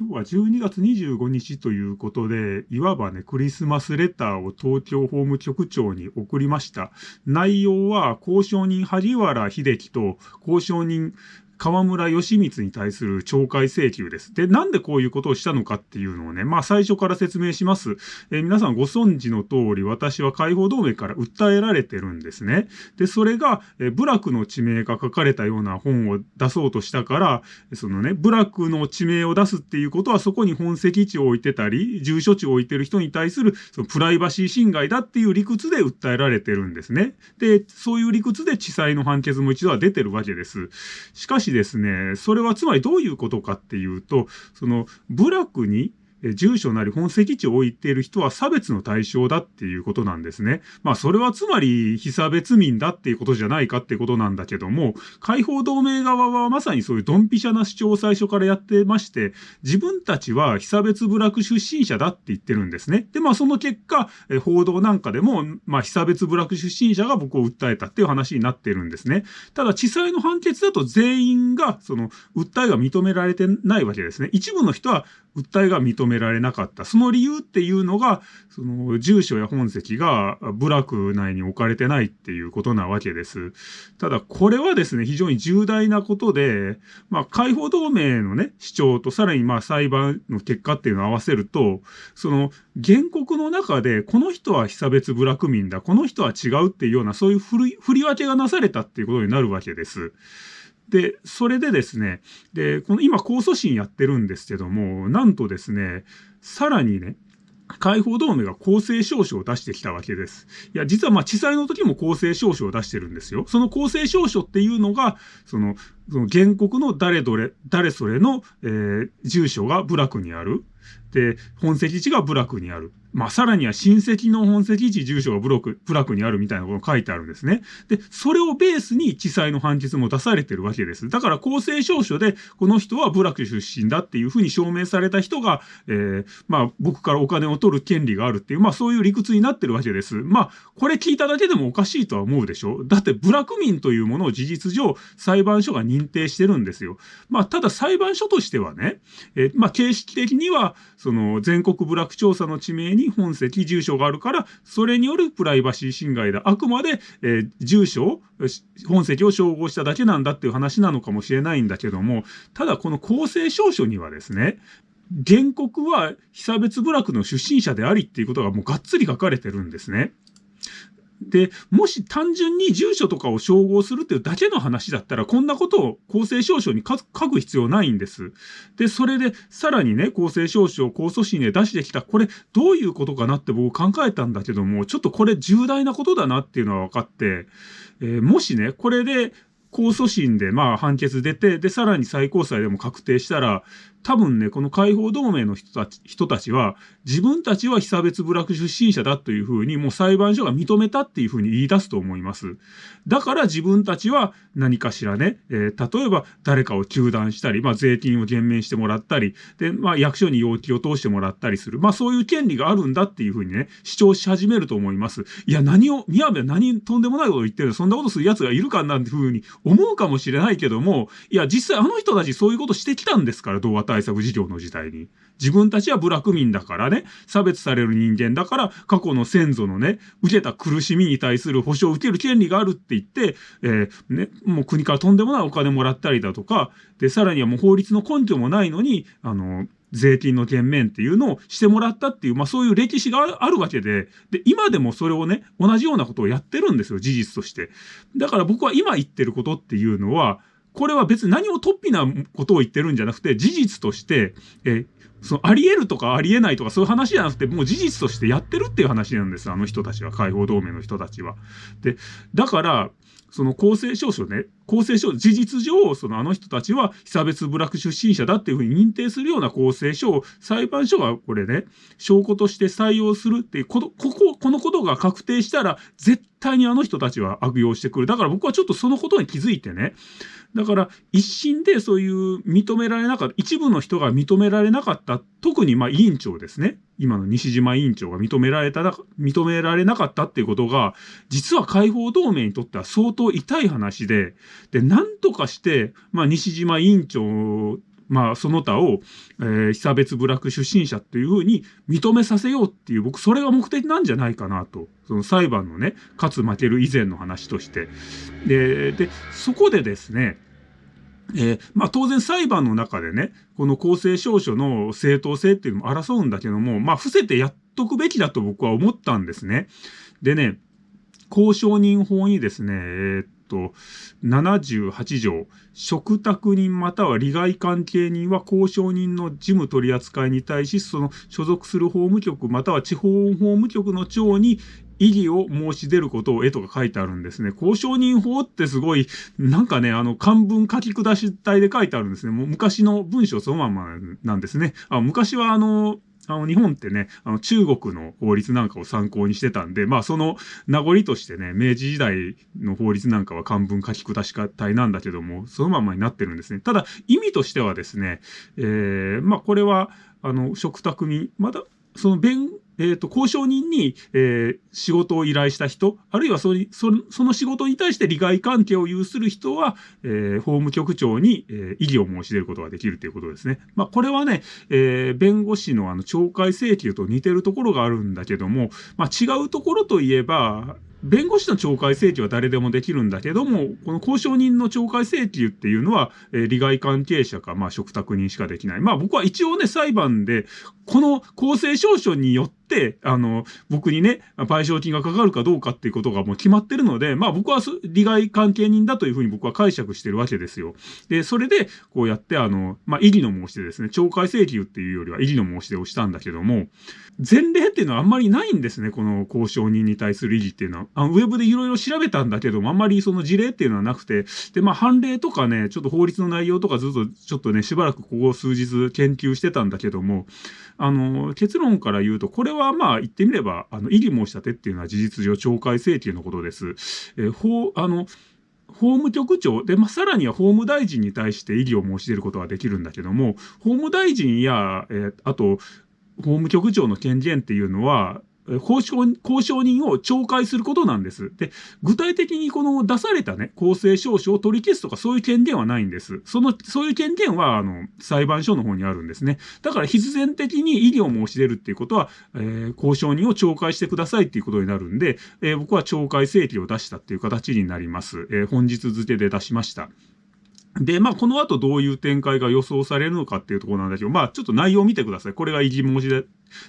今日は12月25日ということで、いわばね、クリスマスレターを東京法務局長に送りました。内容は、交渉人萩原秀樹と交渉人河村義光に対する懲戒請求です。で、なんでこういうことをしたのかっていうのをね、まあ最初から説明します。えー、皆さんご存知の通り、私は解放同盟から訴えられてるんですね。で、それが、えー、部落の地名が書かれたような本を出そうとしたから、そのね、部落の地名を出すっていうことは、そこに本籍地を置いてたり、住所地を置いてる人に対する、そのプライバシー侵害だっていう理屈で訴えられてるんですね。で、そういう理屈で地裁の判決も一度は出てるわけです。しかしですね、それはつまりどういうことかっていうと、その部落に住所なり本籍地を置いている人は差別の対象だっていうことなんですね。まあそれはつまり非差別民だっていうことじゃないかっていうことなんだけども、解放同盟側はまさにそういうドンピシャな主張を最初からやってまして、自分たちは非差別部落出身者だって言ってるんですね。で、まあその結果、報道なんかでも、まあ非差別部落出身者が僕を訴えたっていう話になってるんですね。ただ地裁の判決だと全員がその訴えが認められてないわけですね。一部の人は訴えが認められなかった。その理由っていうのが、その住所や本籍が部落内に置かれてないっていうことなわけです。ただこれはですね、非常に重大なことで、まあ解放同盟のね、主張とさらにまあ裁判の結果っていうのを合わせると、その原告の中でこの人は被差別部落民だ、この人は違うっていうようなそういう振り振り分けがなされたっていうことになるわけです。で、それでですね、で、この今控訴審やってるんですけども、なんとですね、さらにね、解放同盟が公正証書を出してきたわけです。いや、実はまあ、地裁の時も公正証書を出してるんですよ。その公正証書っていうのが、その、その原告の誰どれ、誰それの、えー、住所が部落にある。で、本籍地が部落にある。まあ、さらには親戚の本籍地、住所がブロック、部落にあるみたいなことが書いてあるんですね。で、それをベースに地裁の判決も出されてるわけです。だから公正証書で、この人は部落出身だっていうふうに証明された人が、えー、まあ、僕からお金を取る権利があるっていう、まあ、そういう理屈になってるわけです。まあ、これ聞いただけでもおかしいとは思うでしょだって部落民というものを事実上、裁判所が認定してるんですよ。まあ、ただ裁判所としてはね、えー、まあ、形式的には、その、全国部落調査の地名にに本籍、住所があるから、それによるプライバシー侵害だ。あくまで、えー、住所、本籍を照合しただけなんだっていう話なのかもしれないんだけども、ただこの公正証書にはですね、原告は被差別部落の出身者でありっていうことがもうがっつり書かれてるんですね。で、もし単純に住所とかを照合するっていうだけの話だったら、こんなことを公正証書に書く必要ないんです。で、それで、さらにね、公正証書を控訴審で出してきた、これ、どういうことかなって僕考えたんだけども、ちょっとこれ重大なことだなっていうのは分かって、えー、もしね、これで、控訴審でまあ判決出て、で、さらに最高裁でも確定したら、多分ね、この解放同盟の人たち人たちは、自分たちは被差別部落出身者だというふうに、もう裁判所が認めたっていうふうに言い出すと思います。だから自分たちは何かしらね、えー、例えば誰かを中断したり、まあ税金を減免してもらったり、で、まあ役所に要求を通してもらったりする。まあそういう権利があるんだっていうふうにね、主張し始めると思います。いや、何を、宮部は何とんでもないことを言ってるそんなことする奴がいるかなんていうふうに思うかもしれないけども、いや、実際あの人たちそういうことしてきたんですから、動画対策事業の時代に。自分たちは部落民だからね、差別される人間だから、過去の先祖のね、受けた苦しみに対する保障を受ける権利があるって言って、えー、ね、もう国からとんでもないお金もらったりだとか、で、さらにはもう法律の根拠もないのに、あの、税金の減免っていうのをしてもらったっていう、まあそういう歴史があるわけで、で、今でもそれをね、同じようなことをやってるんですよ、事実として。だから僕は今言ってることっていうのは、これは別に何も突飛なことを言ってるんじゃなくて、事実として、え、そのあり得るとかあり得ないとかそういう話じゃなくて、もう事実としてやってるっていう話なんです、あの人たちは、解放同盟の人たちは。で、だから、その公正証書ね、公正証、事実上、そのあの人たちは被差別部落出身者だっていうふうに認定するような公正書を裁判所がこれね、証拠として採用するっていう、この、ここ、このことが確定したら、絶対にあの人たちは悪用してくる。だから僕はちょっとそのことに気づいてね、だから一審でそういう認められなかった、一部の人が認められなかった、特にまあ委員長ですね。今の西島委員長が認められた、認められなかったっていうことが、実は解放同盟にとっては相当痛い話で、で、なんとかして、まあ西島委員長まあ、その他を、えー、被差別部落出身者っていうふうに認めさせようっていう、僕、それが目的なんじゃないかなと。その裁判のね、勝つ負ける以前の話として。で、で、そこでですね、えー、まあ当然裁判の中でね、この公正証書の正当性っていうのも争うんだけども、まあ伏せてやっとくべきだと僕は思ったんですね。でね、公証人法にですね、えー、っと、78条、嘱託人または利害関係人は公証人の事務取り扱いに対し、その所属する法務局または地方法務局の長に異議を申し出ることを絵とか書いてあるんですね。交渉人法ってすごい、なんかね、あの、漢文書き下し体で書いてあるんですね。もう昔の文章そのままなんですね。あ昔はあの、あの、日本ってね、あの、中国の法律なんかを参考にしてたんで、まあ、その名残としてね、明治時代の法律なんかは漢文書き下し体なんだけども、そのままになってるんですね。ただ、意味としてはですね、えー、まあ、これは、あの、食卓に、まだ、その弁、えっ、ー、と、交渉人に、えー、仕事を依頼した人、あるいはそそその仕事に対して利害関係を有する人は、えー、法務局長に、えー、異議を申し出ることができるということですね。まあ、これはね、えー、弁護士のあの、懲戒請求と似てるところがあるんだけども、まあ、違うところといえば、弁護士の懲戒請求は誰でもできるんだけども、この交渉人の懲戒請求っていうのは、えー、利害関係者か、まあ、嘱託人しかできない。まあ、僕は一応ね、裁判で、この公正証書によって、あの、僕にね、賠償金がかかるかどうかっていうことがもう決まってるので、まあ僕は利害関係人だというふうに僕は解釈してるわけですよ。で、それで、こうやって、あの、まあ、異議の申し出ですね、懲戒請求っていうよりは異議の申し出をしたんだけども、前例っていうのはあんまりないんですね、この交渉人に対する異議っていうのは。あのウェブでいろいろ調べたんだけども、あんまりその事例っていうのはなくて、で、まあ、判例とかね、ちょっと法律の内容とかずっと、ちょっとね、しばらくここ数日研究してたんだけども、あの、結論から言うと、これははまあ、言ってみれば、あの、異議申し立てっていうのは事実上懲戒請求のことです。えー、法、あの、法務局長で、まあ、さらには法務大臣に対して異議を申し出ることはできるんだけども、法務大臣や、えー、あと、法務局長の権限っていうのは、交渉、交渉人を懲戒することなんです。で、具体的にこの出されたね、公正証書を取り消すとかそういう権限はないんです。その、そういう権限は、あの、裁判所の方にあるんですね。だから必然的に異議を申し出るっていうことは、えー、交渉人を懲戒してくださいっていうことになるんで、えー、僕は懲戒請求を出したっていう形になります。えー、本日付で出しました。で、まあ、この後どういう展開が予想されるのかっていうところなんだけど、まあ、ちょっと内容を見てください。これが異議申し出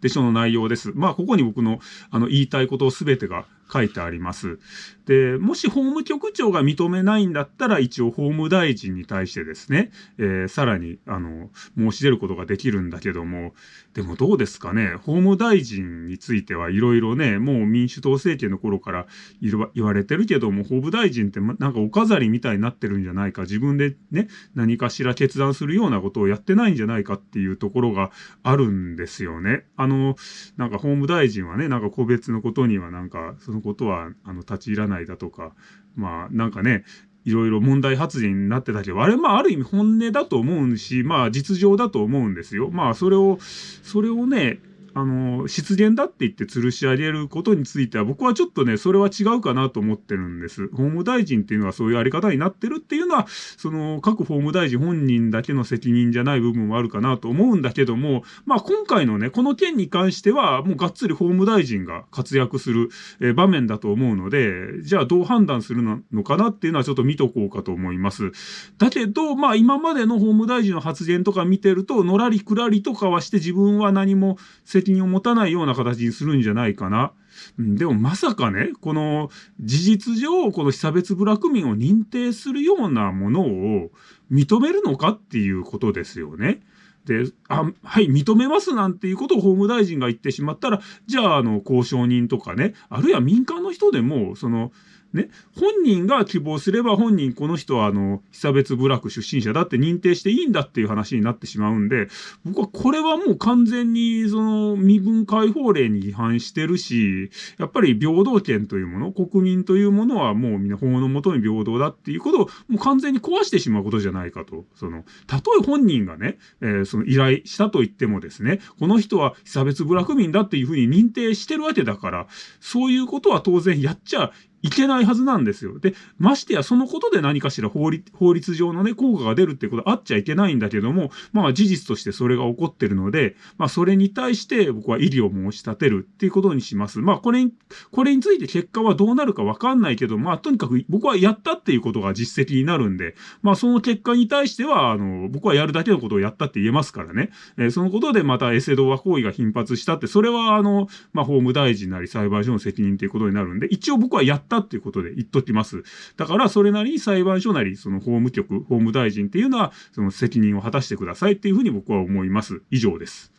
で書の内容です。まあ、ここに僕の、あの、言いたいことをすべてが書いてあります。で、もし法務局長が認めないんだったら、一応法務大臣に対してですね、えー、さらに、あの、申し出ることができるんだけども、でもどうですかね、法務大臣についてはいろいろね、もう民主党政権の頃から言われてるけども、法務大臣ってなんかお飾りみたいになってるんじゃないか、自分でね、何かしら決断するようなことをやってないんじゃないかっていうところがあるんですよね。あの、なんか法務大臣はね、なんか個別のことにはなんか、そののことは、あの、立ち入らないだとか、まあ、なんかね、いろいろ問題発言になってたけど、あれ、まあ、ある意味本音だと思うし、まあ、実情だと思うんですよ。まあ、それを、それをね、あの、失言だって言って吊るし上げることについては、僕はちょっとね、それは違うかなと思ってるんです。法務大臣っていうのはそういうあり方になってるっていうのは、その、各法務大臣本人だけの責任じゃない部分もあるかなと思うんだけども、まあ今回のね、この件に関しては、もうがっつり法務大臣が活躍する、え場面だと思うので、じゃあどう判断するのかなっていうのはちょっと見とこうかと思います。だけど、まあ今までの法務大臣の発言とか見てると、のらりくらりとかはして自分は何も責責任を持たないような形にするんじゃないかな。でもまさかね、この事実上、この被差別部落民を認定するようなものを認めるのかっていうことですよね。で、あ、はい、認めますなんていうことを法務大臣が言ってしまったら、じゃあ、あの、交渉人とかね、あるいは民間の人でも、その、ね、本人が希望すれば本人この人はあの、被差別部落出身者だって認定していいんだっていう話になってしまうんで、僕はこれはもう完全にその身分解放令に違反してるし、やっぱり平等権というもの、国民というものはもうみんな法のもとに平等だっていうことをもう完全に壊してしまうことじゃないかと。その、たとえ本人がね、えー、その依頼したと言ってもですね、この人は被差別部落民だっていうふうに認定してるわけだから、そういうことは当然やっちゃいけないはずなんですよ。で、ましてやそのことで何かしら法律、法律上のね、効果が出るってことはあっちゃいけないんだけども、まあ事実としてそれが起こってるので、まあそれに対して僕は異議を申し立てるっていうことにします。まあこれに、これについて結果はどうなるかわかんないけど、まあとにかく僕はやったっていうことが実績になるんで、まあその結果に対しては、あの、僕はやるだけのことをやったって言えますからね。えー、そのことでまたエセ動画行為が頻発したって、それはあの、まあ法務大臣なり裁判所の責任ということになるんで、一応僕はやったったっていうことで言っときます。だからそれなりに裁判所なり、その法務局、法務大臣っていうのは、その責任を果たしてくださいっていうふうに僕は思います。以上です。